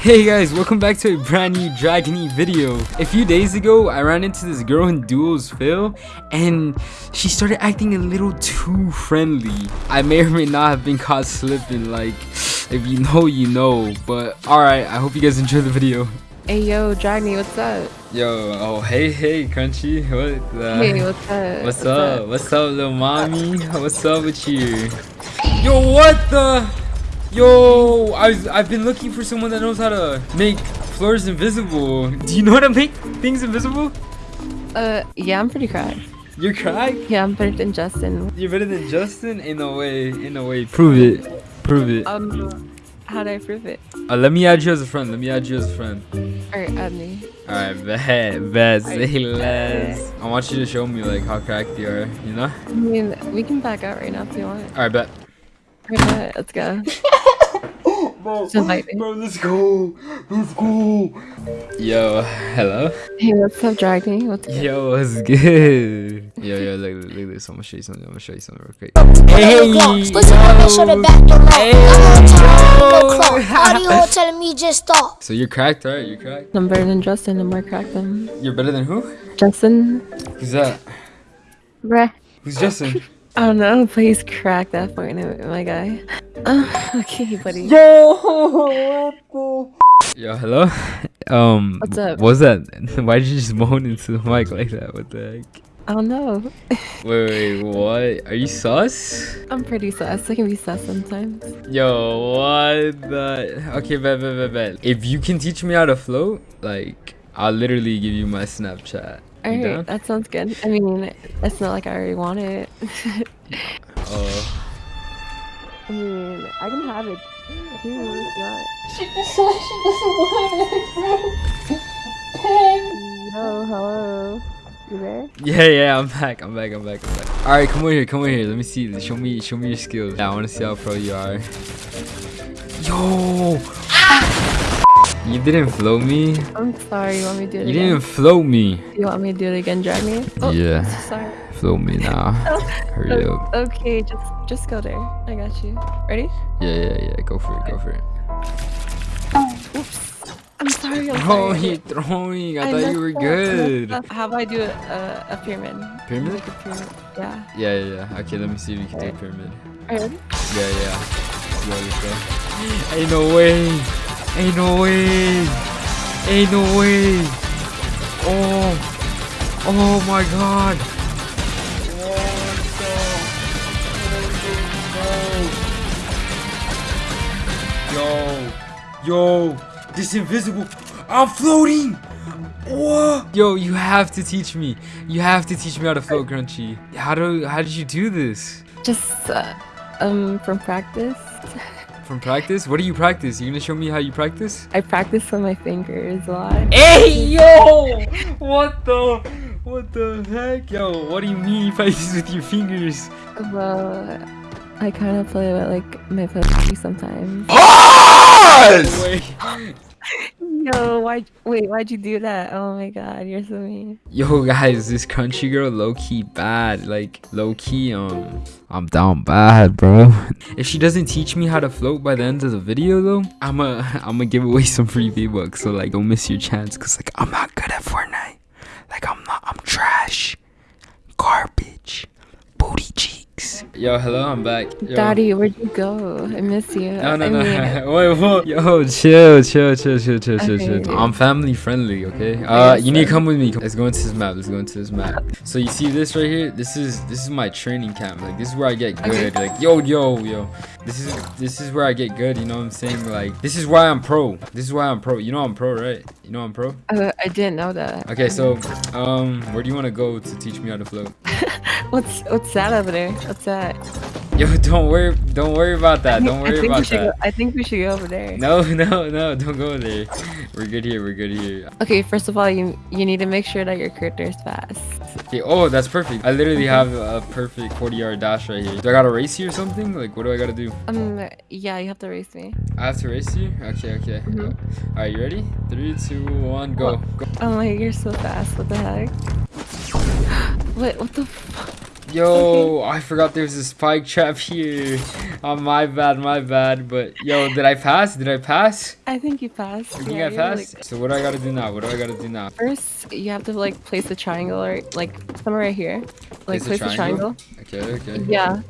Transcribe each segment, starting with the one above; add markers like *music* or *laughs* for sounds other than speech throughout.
Hey guys, welcome back to a brand new Dragony video. A few days ago, I ran into this girl in Duos Fill, and she started acting a little too friendly. I may or may not have been caught slipping, like, if you know, you know. But alright, I hope you guys enjoy the video. Hey yo, Dragny, what's up? Yo, oh hey, hey, Crunchy, what the? Hey, what's up? What's, up? What's up, little mommy? What's up with you? Yo, what the? Yo, I've, I've been looking for someone that knows how to make floors invisible. Do you know how to make things invisible? Uh, yeah, I'm pretty cracked. You're cracked? Yeah, I'm better than Justin. You're better than Justin? In a way, in a way. Prove it. Prove it. Um, how do I prove it? Uh, let me add you as a friend. Let me add you as a friend. Alright, add me. Alright, bet, bet, say Alright, less. I want you to show me like how cracked you are, you know? I mean, we can back out right now if you want. Alright, bet. Alright, let's go. *laughs* Bro, Just bro, let's go. Let's go. Yo, hello? Hey, what's up, Dragny? What's good? Yo, what's good? Yo, yo, look, look, look at this. I'm gonna show you something. I'm gonna show you something real quick. Hey, Listen, I make sure the back door locked. I'm on time, no clock. How do you all *laughs* telling me just stop? So you're cracked, right? You're cracked. I'm better than Justin. I'm more cracked than You're better than who? Justin. Who's that? Bruh. Who's Justin? *laughs* I don't know, but he's cracked that point, my guy. Uh, *laughs* okay, buddy. Yo, *laughs* what the? Yo, hello. *laughs* Um, What's up? What's that? Why did you just moan into the mic like that? What the heck? I don't know. Wait, wait, what? Are you sus? I'm pretty sus. I can be sus sometimes. Yo, what the? Okay, bet, bet, bet, bet. If you can teach me how to float, like, I'll literally give you my Snapchat. You Alright, down? that sounds good. I mean, it's not like I already want it. Oh. *laughs* I mean, I can have it. Here, what if not? She just said she doesn't want it, bro. Yo, hello. You there? Yeah, yeah, I'm back. I'm back. I'm back. I'm back. All right, come over here. Come over here. Let me see. Show me. Show me your skills. Yeah, I want to see how pro you are. Yo. You didn't float me. I'm sorry. You want me to do it You again? didn't float me. You want me to do it again, drag me? Oh, Yeah. Sorry. Float me now. *laughs* Oh, Hurry O- up. okay, just just go there. I got you. Ready? Yeah, yeah, yeah. Go for it. Go for it. Oh, Oops. I'm sorry. I'm Oh, sorry. you throwing. I, I thought you were good. up. How about I do a, a, a pyramid? Pyramid? Like a pyramid. Yeah. Yeah, yeah, yeah. Okay, let me see if you can do a pyramid. Alright. Yeah, yeah. Let's go, let's *gasps* go. Ain't no way. Ain't no way. Ain't no way. Oh. Oh my god. Yo. Yo. This invisible. I'm floating. What? Yo, you have to teach me. You have to teach me how to float, Crunchy. How do? How did you do this? Just uh, um from practice. *laughs* From practice? What do you practice? You gonna show me how you practice? I practice with my fingers a lot. Hey yo! What the? What the heck? Yo, what do you mean you practice with your fingers? Well, I kind of play with like my pussy sometimes. Wait. Yo, why? Wait, why'd you do that? Oh my god, you're so mean. Yo guys, this country girl low key bad. Like low key, um, I'm down bad, bro. If she doesn't teach me how to float by the end of the video though, I'ma *laughs* I'ma give away some free V-Bucks. So like, don't miss your chance, cause like I'm not good at Fortnite. Like I'm not. I'm trash. Garbage. Booty cheeks. Yo, hello, I'm back. Yo. Daddy, where'd you go? I miss you. No, no, I no. mean, *laughs* Wait, whoa. Yo, chill, chill, chill, chill, chill, chill, Okay. chill. I'm family friendly, okay? Uh, you need to come with me. Let's go into this map. Let's go into this map. So you see this right here? This is this is my training camp. Like this is where I get Okay. good. Like yo, yo, yo. This is this is where I get good. You know what I'm saying? Like this is why I'm pro. This is why I'm pro. You know I'm pro, right? You know I'm pro. uh, I didn't know that. Okay, so um, where do you want to go to teach me how to float? *laughs* What's what's that over there? What's that? Yo, don't worry, don't worry about that. Don't worry about that. Go, I think we should go over there. No, no, no, don't go there. We're good here. We're good here. Okay, first of all, you you need to make sure that your character is fast. Okay, oh, that's perfect. I literally have a perfect 40 yard dash right here. Do I gotta race you or something? Like, what do I gotta do? Um, yeah, you have to race me. I have to race you? Okay, okay. Mhm. All right, you ready? Three, two, one, go. go. Oh my, you're so fast. What the heck? What? What the? F- Yo, I forgot there's a spike trap here. Oh, my bad, my bad. But yo, did I pass? Did I pass? I think you passed. You think Yeah, I you're really passed? So what do I gotta do now? What do I gotta do now? First, you have to like place the triangle or like somewhere right here. Like Place place, the triangle? triangle. Okay, okay. Yeah,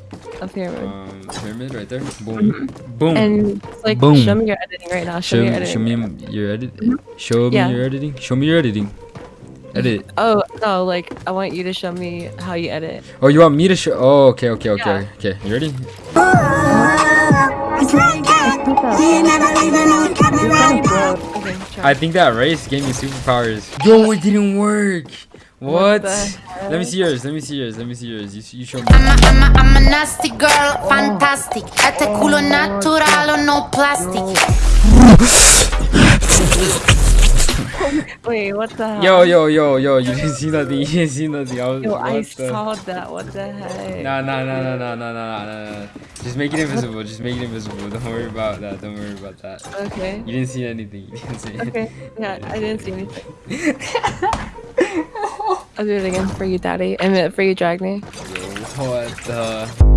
a pyramid. Um, pyramid right there. Boom, boom. and like Boom. show me your editing right now. Show, show, me your me, show editing. me your edit. Show Yeah. me your editing. Show me your editing. Edit. Oh no, like I want you to show me how you edit. Oh, you want me to show? Oh, okay, okay, okay, Yeah. okay. You ready? You're funny, bro. Okay, try. I think that race gave me superpowers. Yo, it didn't work. What? the Let me see yours. Let me see yours. Let me see yours. You, you show me. I'm a, I'm a, I'm a nasty girl, fantastic. Este culo natural no plastic. *laughs* Wait, what the hell? Yo, yo, yo, yo. *laughs* You didn't see nothing. You didn't see nothing. I was. Yo, I the- saw that. What the heck? Nah, nah, nah, nah, nah, nah, nah, nah, nah. Just make it invisible. Just make it invisible. Don't worry about that. Don't worry about that. Okay. You didn't see anything. You didn't see anything. Okay. Yeah, I didn't see anything. *laughs* I'll do it again for you, Daddy. I mean, for you, Dragny. Yo, what the?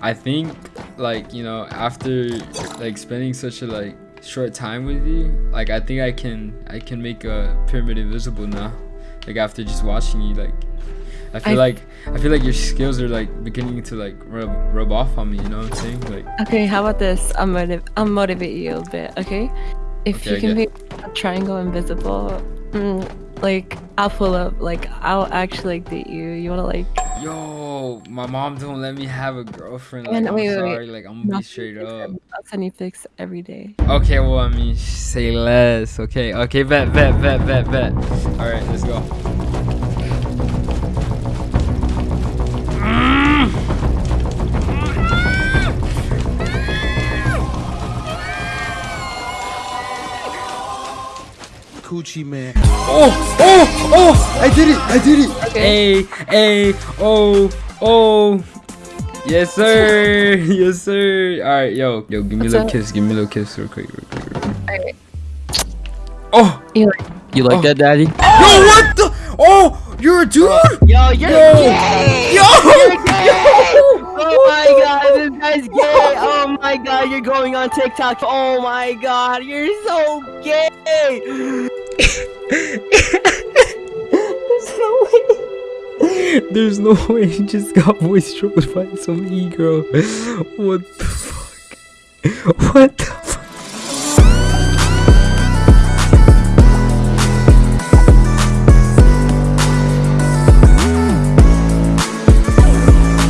I think like you know after like spending such a like short time with you, like I think I can I can make a pyramid invisible now. Like after just watching you, like I feel I- like I feel like your skills are like beginning to like rub rub off on me. You know what I'm saying? Like Okay, how about this? I'll, motiv- I'll motivate you a bit, okay? If Okay, you can okay. make a triangle invisible, mm, like, I'll pull up. Like, I'll actually like, date you. You wanna, like, yo, my mom don't let me have a girlfriend. Like And I'm wait, wait, wait. Like I'm gonna be straight up. I'll send you pics every day. Okay, well, I mean, say less. Okay, okay, bet, bet, bet, bet, bet. All right, let's go. Coochie man. Oh, oh, oh! I did it! I did it! Okay. A, A, O, O. Yes, sir. *laughs* yes, sir. All right, yo, yo, give me a little up? kiss. Give me a little kiss, real quick, real quick, real quick. Alright. Oh, You like, You like Oh. that, daddy? yo, what the? Oh, you're a dude? Yo, you're Yo, gay! yo, Oh my god, this guy's gay! Oh my god, you're going on TikTok. Oh my god, you're so gay! There's no way There's no way he just got voice trolled by some e girl. What the fuck? What the